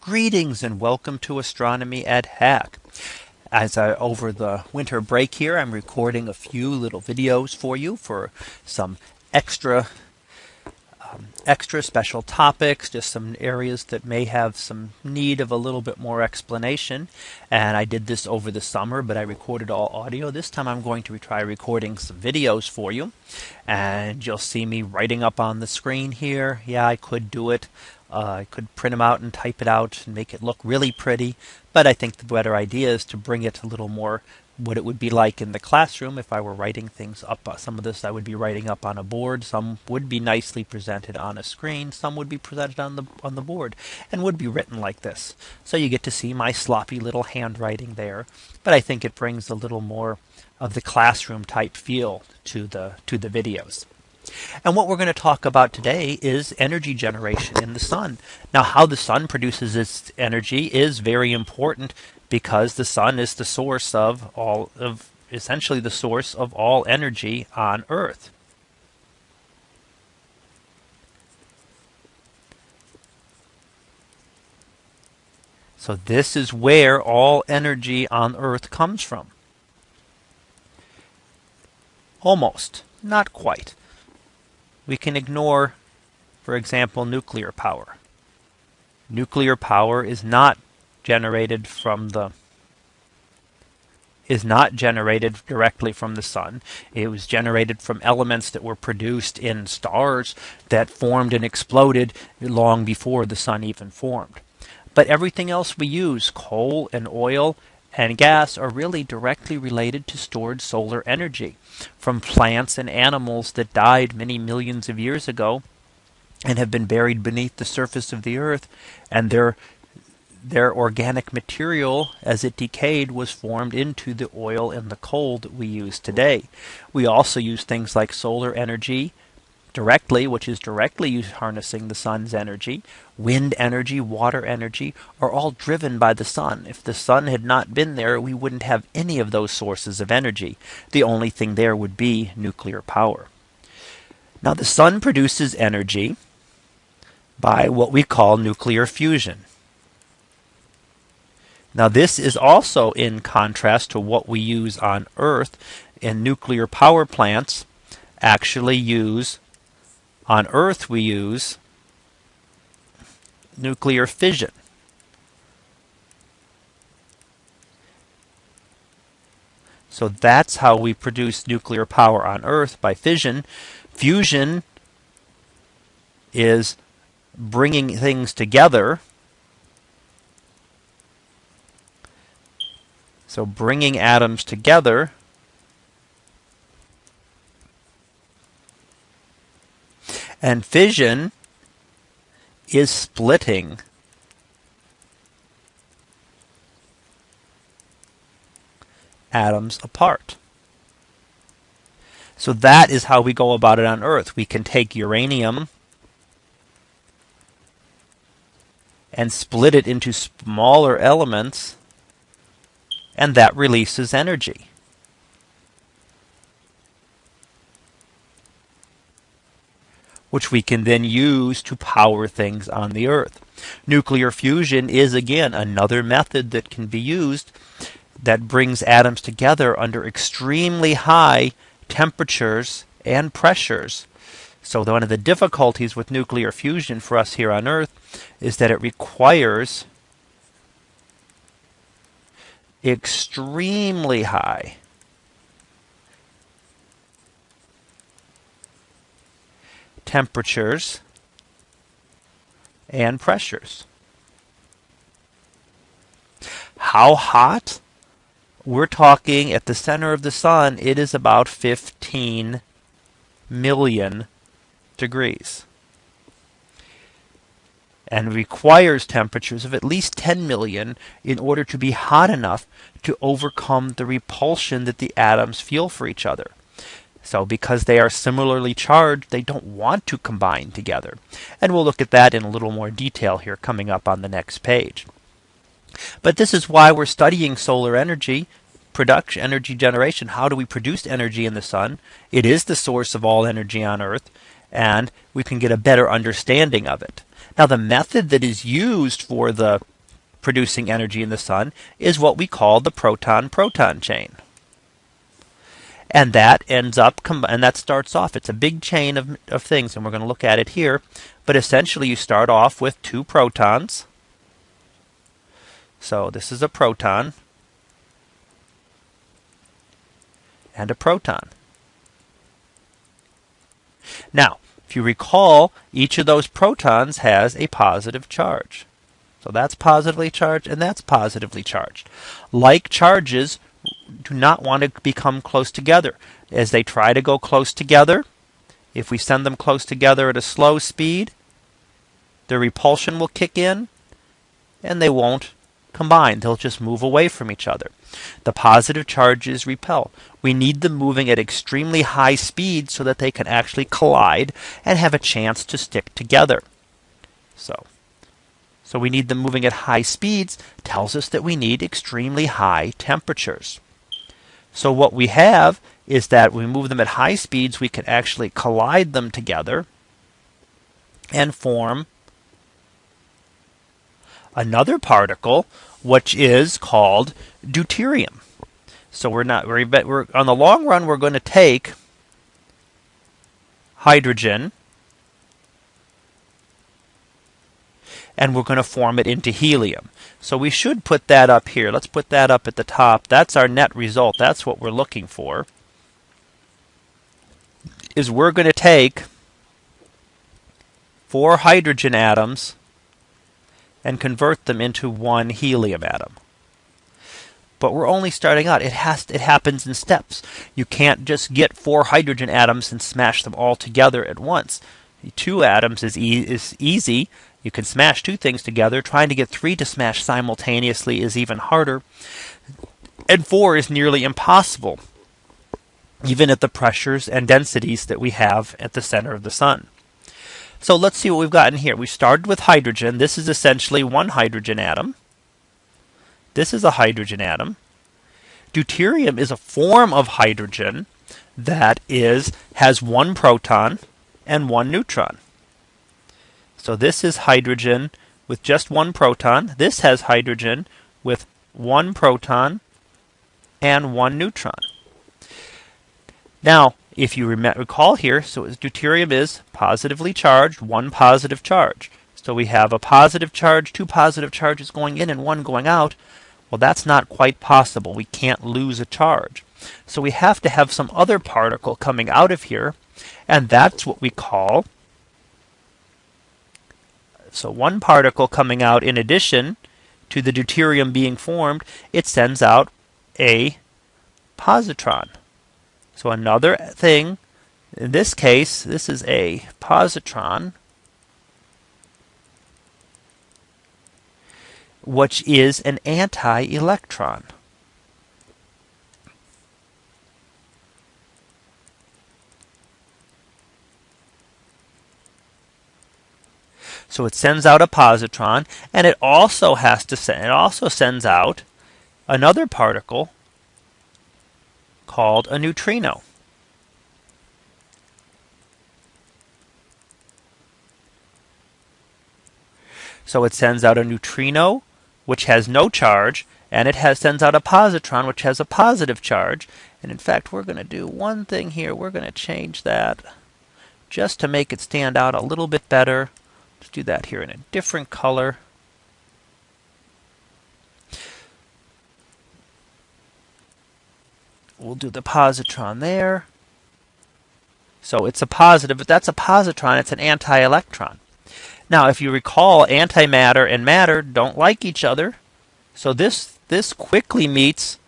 Greetings and welcome to Astronomy at Hack. As I over the winter break here, I'm recording a few little videos for you for some extra um, extra special topics, just some areas that may have some need of a little bit more explanation. And I did this over the summer, but I recorded all audio. This time I'm going to try recording some videos for you. And you'll see me writing up on the screen here. Yeah, I could do it uh, I could print them out and type it out and make it look really pretty. But I think the better idea is to bring it a little more what it would be like in the classroom if I were writing things up. Uh, some of this I would be writing up on a board. Some would be nicely presented on a screen. Some would be presented on the on the board and would be written like this. So you get to see my sloppy little handwriting there. But I think it brings a little more of the classroom type feel to the to the videos. And what we're going to talk about today is energy generation in the sun. Now, how the sun produces its energy is very important because the sun is the source of all of essentially the source of all energy on Earth. So this is where all energy on Earth comes from. Almost, not quite we can ignore, for example, nuclear power. Nuclear power is not generated from the is not generated directly from the sun. It was generated from elements that were produced in stars that formed and exploded long before the sun even formed. But everything else we use, coal and oil and gas are really directly related to stored solar energy from plants and animals that died many millions of years ago and have been buried beneath the surface of the earth and their their organic material as it decayed was formed into the oil and the coal that we use today. We also use things like solar energy directly, which is directly harnessing the sun's energy. Wind energy, water energy are all driven by the sun. If the sun had not been there, we wouldn't have any of those sources of energy. The only thing there would be nuclear power. Now, the sun produces energy by what we call nuclear fusion. Now, this is also in contrast to what we use on Earth. And nuclear power plants actually use on Earth, we use nuclear fission. So that's how we produce nuclear power on Earth by fission. Fusion is bringing things together. So bringing atoms together And fission is splitting. atoms apart. So that is how we go about it on Earth. We can take uranium and split it into smaller elements, and that releases energy. Which we can then use to power things on the Earth. Nuclear fusion is again another method that can be used that brings atoms together under extremely high temperatures and pressures. So one of the difficulties with nuclear fusion for us here on Earth is that it requires extremely high temperatures and pressures. How hot? We're talking at the center of the sun, it is about 15 million degrees and requires temperatures of at least 10 million in order to be hot enough to overcome the repulsion that the atoms feel for each other. So because they are similarly charged, they don't want to combine together. And we'll look at that in a little more detail here coming up on the next page. But this is why we're studying solar energy production, energy generation. How do we produce energy in the sun? It is the source of all energy on Earth, and we can get a better understanding of it. Now the method that is used for the producing energy in the sun is what we call the proton-proton chain. And that ends up, and that starts off, it's a big chain of, of things, and we're going to look at it here. But essentially, you start off with two protons. So this is a proton and a proton. Now, if you recall, each of those protons has a positive charge. So that's positively charged and that's positively charged. Like charges do not want to become close together. As they try to go close together, if we send them close together at a slow speed, their repulsion will kick in and they won't combine. They'll just move away from each other. The positive charges repel. We need them moving at extremely high speed so that they can actually collide and have a chance to stick together. So so we need them moving at high speeds tells us that we need extremely high temperatures. So what we have is that we move them at high speeds, we can actually collide them together and form another particle, which is called deuterium. So we're not we're, we're on the long run we're going to take hydrogen and we're going to form it into helium. So we should put that up here. Let's put that up at the top. That's our net result. That's what we're looking for. Is we're going to take four hydrogen atoms and convert them into one helium atom. But we're only starting out. It has it happens in steps. You can't just get four hydrogen atoms and smash them all together at once. Two atoms is, e is easy. You can smash two things together. Trying to get three to smash simultaneously is even harder. And four is nearly impossible, even at the pressures and densities that we have at the center of the sun. So let's see what we've got in here. We started with hydrogen. This is essentially one hydrogen atom. This is a hydrogen atom. Deuterium is a form of hydrogen that is has one proton and one neutron. So this is hydrogen with just one proton. This has hydrogen with one proton and one neutron. Now, if you recall here, so deuterium is positively charged, one positive charge. So we have a positive charge, two positive charges going in and one going out. Well, that's not quite possible. We can't lose a charge. So we have to have some other particle coming out of here, and that's what we call so one particle coming out in addition to the deuterium being formed, it sends out a positron. So another thing, in this case, this is a positron, which is an anti-electron. So it sends out a positron, and it also has to send, it also sends out another particle called a neutrino. So it sends out a neutrino, which has no charge, and it has sends out a positron, which has a positive charge. And in fact, we're going to do one thing here. We're going to change that just to make it stand out a little bit better. Let's do that here in a different color. We'll do the positron there. So it's a positive, but that's a positron, it's an anti-electron. Now, if you recall, antimatter and matter don't like each other. So this, this quickly meets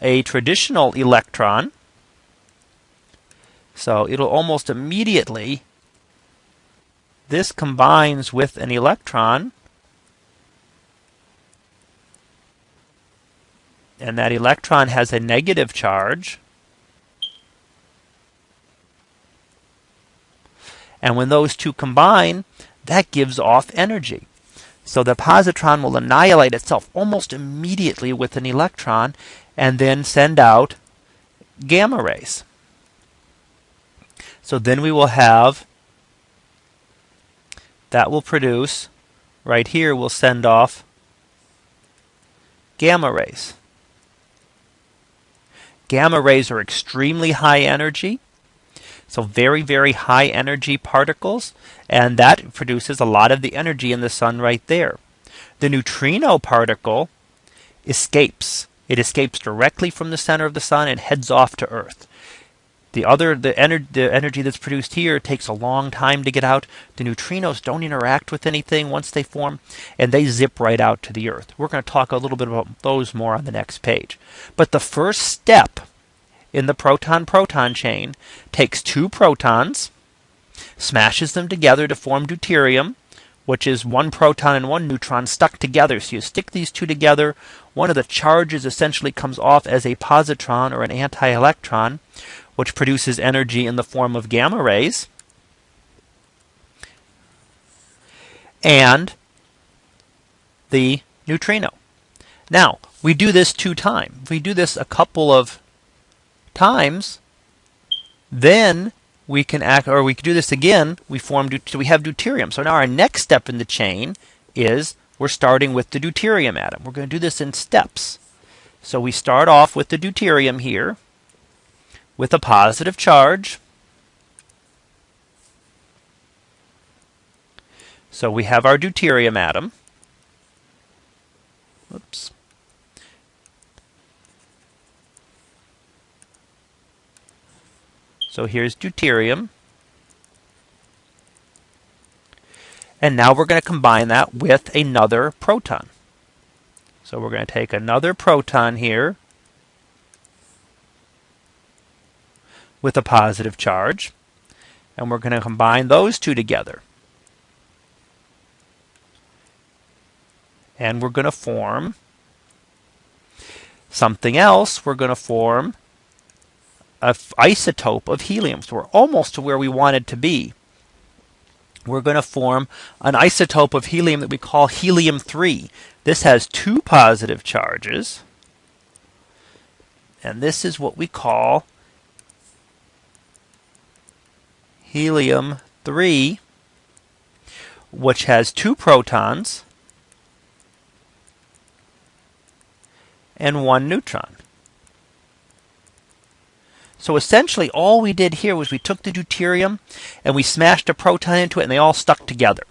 a traditional electron. So it'll almost immediately this combines with an electron and that electron has a negative charge. And when those two combine, that gives off energy. So the positron will annihilate itself almost immediately with an electron and then send out gamma rays. So then we will have that will produce, right here, we'll send off gamma rays. Gamma rays are extremely high energy. So very, very high energy particles. And that produces a lot of the energy in the sun right there. The neutrino particle escapes. It escapes directly from the center of the sun and heads off to Earth. The other, the, ener the energy that's produced here takes a long time to get out. The neutrinos don't interact with anything once they form, and they zip right out to the Earth. We're going to talk a little bit about those more on the next page. But the first step in the proton-proton chain takes two protons, smashes them together to form deuterium, which is one proton and one neutron stuck together. So you stick these two together, one of the charges essentially comes off as a positron or an anti-electron, which produces energy in the form of gamma rays. And the neutrino. Now, we do this two times. If we do this a couple of times, then we can act, or we can do this again. We form, so we have deuterium. So now our next step in the chain is we're starting with the deuterium atom. We're going to do this in steps. So we start off with the deuterium here with a positive charge. So we have our deuterium atom. Oops. So here's deuterium. And now we're going to combine that with another proton. So we're going to take another proton here with a positive charge. And we're going to combine those two together. And we're going to form something else. We're going to form an isotope of helium. So we're almost to where we wanted to be. We're going to form an isotope of helium that we call helium 3. This has two positive charges. And this is what we call helium 3, which has two protons and one neutron. So essentially all we did here was we took the deuterium and we smashed a proton into it and they all stuck together.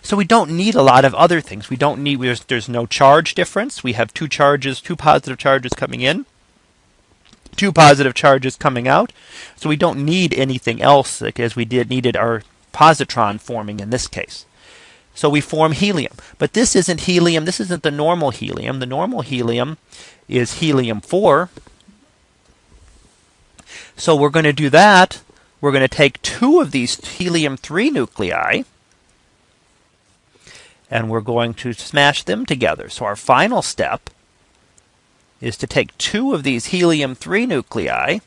So we don't need a lot of other things. We don't need, there's, there's no charge difference. We have two charges, two positive charges coming in two positive charges coming out. So we don't need anything else as we did needed our positron forming in this case. So we form helium. But this isn't helium. This isn't the normal helium. The normal helium is helium 4. So we're going to do that. We're going to take two of these helium 3 nuclei and we're going to smash them together. So our final step is to take two of these helium-3 nuclei,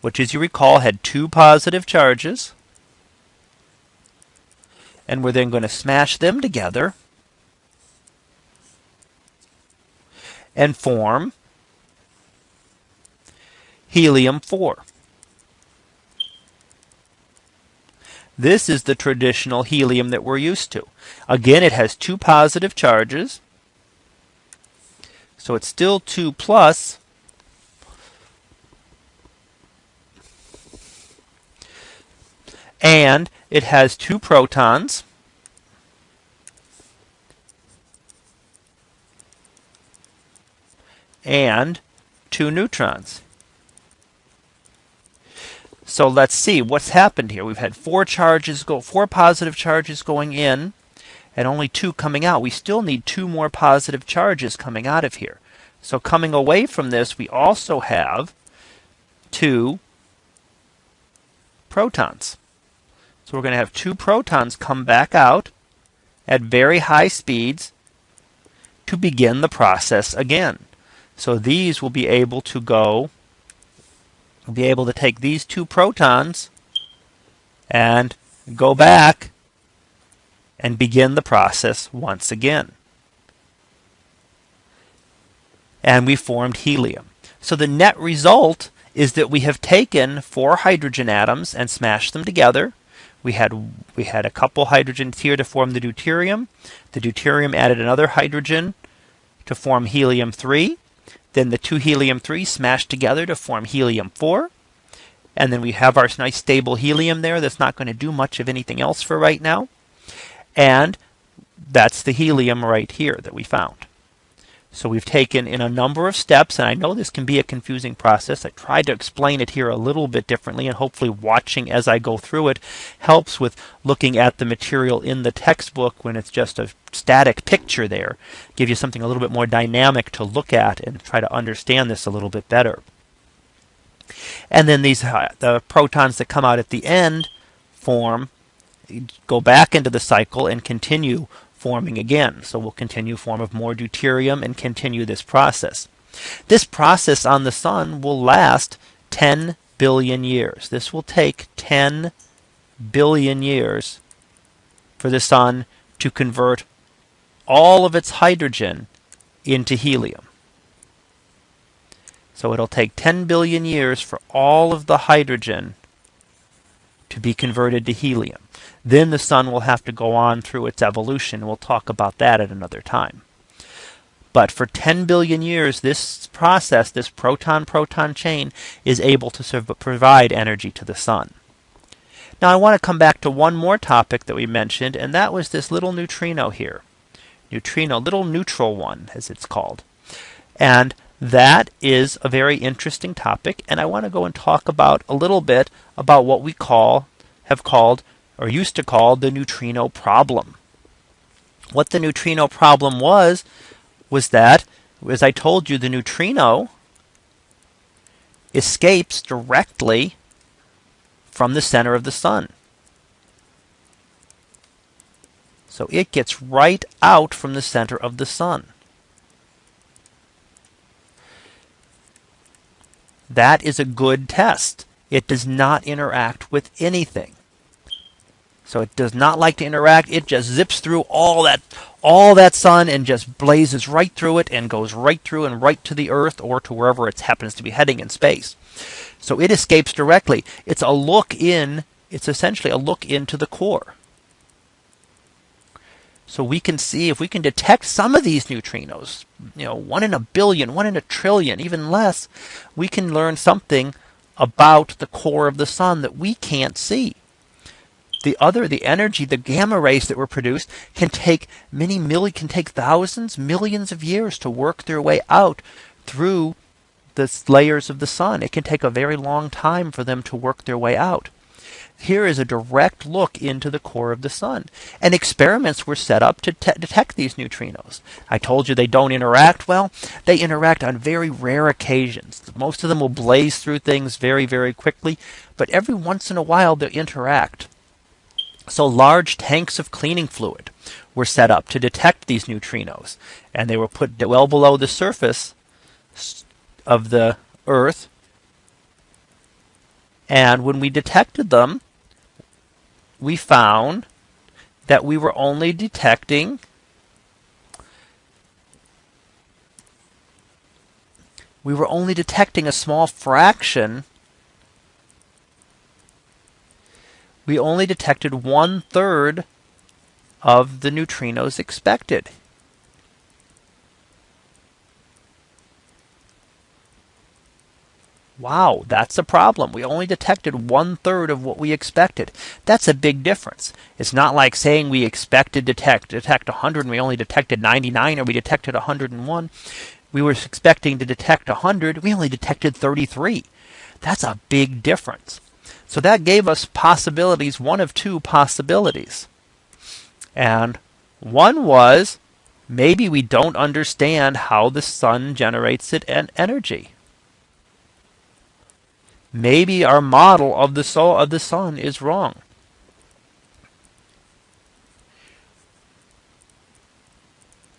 which as you recall had two positive charges, and we're then going to smash them together and form helium-4. This is the traditional helium that we're used to. Again, it has two positive charges. So it's still 2 plus. And it has two protons. And two neutrons. So let's see what's happened here. We've had four charges go, four positive charges going in and only two coming out. We still need two more positive charges coming out of here. So coming away from this, we also have two protons. So we're going to have two protons come back out at very high speeds to begin the process again. So these will be able to go, be able to take these two protons and go back and begin the process once again. And we formed helium. So the net result is that we have taken four hydrogen atoms and smashed them together. we had we had a couple hydrogens here to form the deuterium. The deuterium added another hydrogen to form helium 3. Then the two helium 3 smashed together to form helium 4. And then we have our nice stable helium there that's not going to do much of anything else for right now. And that's the helium right here that we found. So we've taken in a number of steps, and I know this can be a confusing process. I tried to explain it here a little bit differently, and hopefully watching as I go through it helps with looking at the material in the textbook when it's just a static picture there. Give you something a little bit more dynamic to look at and try to understand this a little bit better. And then these uh, the protons that come out at the end form go back into the cycle and continue forming again. So we'll continue form of more deuterium and continue this process. This process on the sun will last 10 billion years. This will take 10 billion years for the sun to convert all of its hydrogen into helium. So it'll take 10 billion years for all of the hydrogen to be converted to helium. Then the sun will have to go on through its evolution. We'll talk about that at another time. But for 10 billion years, this process, this proton proton chain, is able to provide energy to the sun. Now, I want to come back to one more topic that we mentioned, and that was this little neutrino here. Neutrino, little neutral one, as it's called. And that is a very interesting topic, and I want to go and talk about a little bit about what we call, have called, or used to call the neutrino problem. What the neutrino problem was, was that, as I told you, the neutrino escapes directly from the center of the sun. So it gets right out from the center of the sun. That is a good test. It does not interact with anything. So it does not like to interact. It just zips through all that all that sun and just blazes right through it and goes right through and right to the earth or to wherever it happens to be heading in space. So it escapes directly. It's a look in, it's essentially a look into the core. So we can see if we can detect some of these neutrinos, you know, one in a billion, one in a trillion, even less, we can learn something about the core of the sun that we can't see. The other, the energy, the gamma rays that were produced can take many million, can take thousands, millions of years to work their way out through the layers of the sun. It can take a very long time for them to work their way out. Here is a direct look into the core of the sun. And experiments were set up to detect these neutrinos. I told you they don't interact well. They interact on very rare occasions. Most of them will blaze through things very, very quickly, but every once in a while they interact. So large tanks of cleaning fluid were set up to detect these neutrinos, and they were put well below the surface of the Earth. And when we detected them, we found that we were only detecting we were only detecting a small fraction we only detected one third of the neutrinos expected. Wow, that's a problem. We only detected one third of what we expected. That's a big difference. It's not like saying we expected to detect detect 100 and we only detected 99 or we detected 101. We were expecting to detect 100, we only detected 33. That's a big difference. So that gave us possibilities, one of two possibilities. And one was maybe we don't understand how the sun generates it and energy. Maybe our model of the soul of the sun is wrong.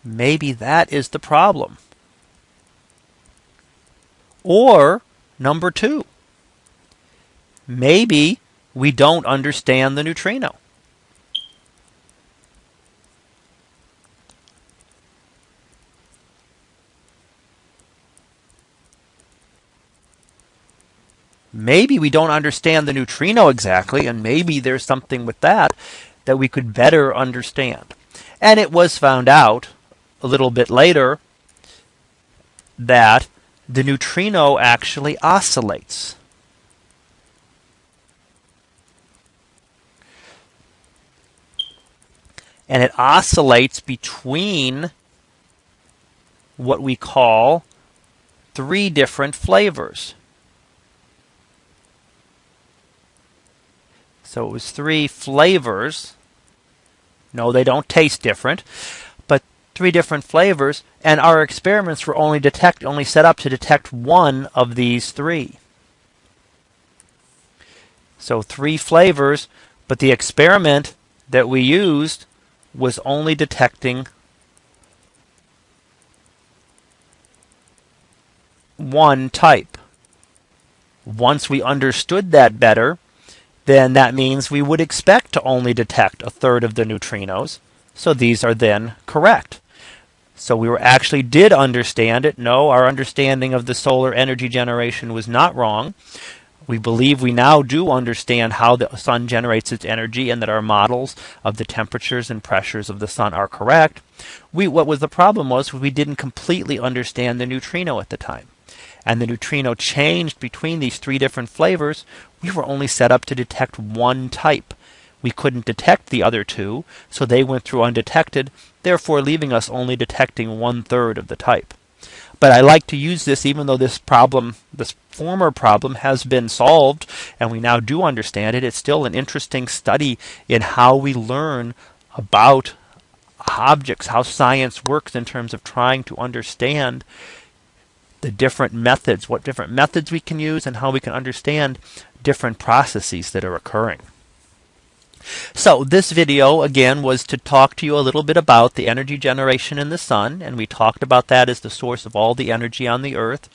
Maybe that is the problem. Or number two, maybe we don't understand the neutrino. maybe we don't understand the neutrino exactly, and maybe there's something with that that we could better understand. And it was found out a little bit later that the neutrino actually oscillates. And it oscillates between what we call three different flavors. So it was three flavors. No, they don't taste different, but three different flavors. And our experiments were only detect only set up to detect one of these three. So three flavors, but the experiment that we used was only detecting one type. Once we understood that better, then that means we would expect to only detect a third of the neutrinos. So these are then correct. So we were actually did understand it. No, our understanding of the solar energy generation was not wrong. We believe we now do understand how the sun generates its energy and that our models of the temperatures and pressures of the sun are correct. We, what was the problem was we didn't completely understand the neutrino at the time and the neutrino changed between these three different flavors, we were only set up to detect one type. We couldn't detect the other two, so they went through undetected, therefore leaving us only detecting one third of the type. But I like to use this even though this problem, this former problem has been solved and we now do understand it. It's still an interesting study in how we learn about objects, how science works in terms of trying to understand the different methods, what different methods we can use, and how we can understand different processes that are occurring. So this video again was to talk to you a little bit about the energy generation in the sun and we talked about that as the source of all the energy on the earth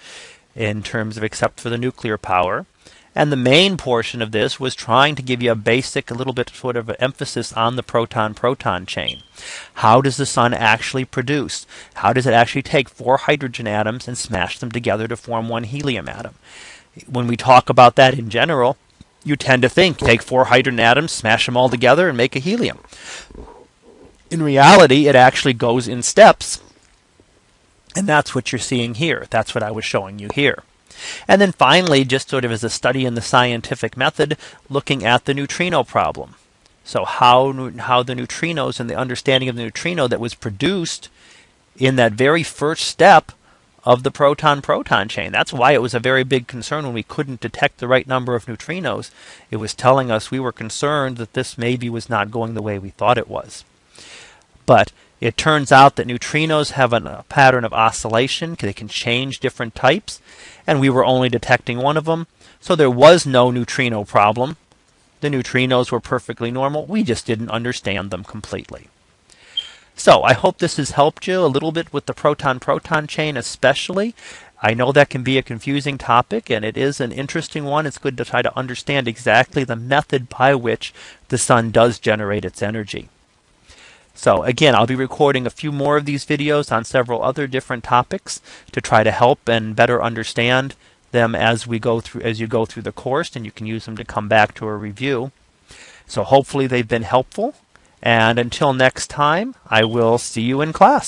in terms of except for the nuclear power. And the main portion of this was trying to give you a basic, a little bit sort of emphasis on the proton-proton chain. How does the sun actually produce? How does it actually take four hydrogen atoms and smash them together to form one helium atom? When we talk about that in general, you tend to think take four hydrogen atoms, smash them all together, and make a helium. In reality, it actually goes in steps. And that's what you're seeing here. That's what I was showing you here. And then finally, just sort of as a study in the scientific method, looking at the neutrino problem. So how, how the neutrinos and the understanding of the neutrino that was produced in that very first step of the proton-proton chain. That's why it was a very big concern when we couldn't detect the right number of neutrinos. It was telling us we were concerned that this maybe was not going the way we thought it was. But it turns out that neutrinos have a pattern of oscillation. They can change different types. And we were only detecting one of them. So there was no neutrino problem. The neutrinos were perfectly normal. We just didn't understand them completely. So I hope this has helped you a little bit with the proton-proton chain especially. I know that can be a confusing topic and it is an interesting one. It's good to try to understand exactly the method by which the sun does generate its energy. So again, I'll be recording a few more of these videos on several other different topics to try to help and better understand them as we go through as you go through the course and you can use them to come back to a review. So hopefully they've been helpful and until next time, I will see you in class.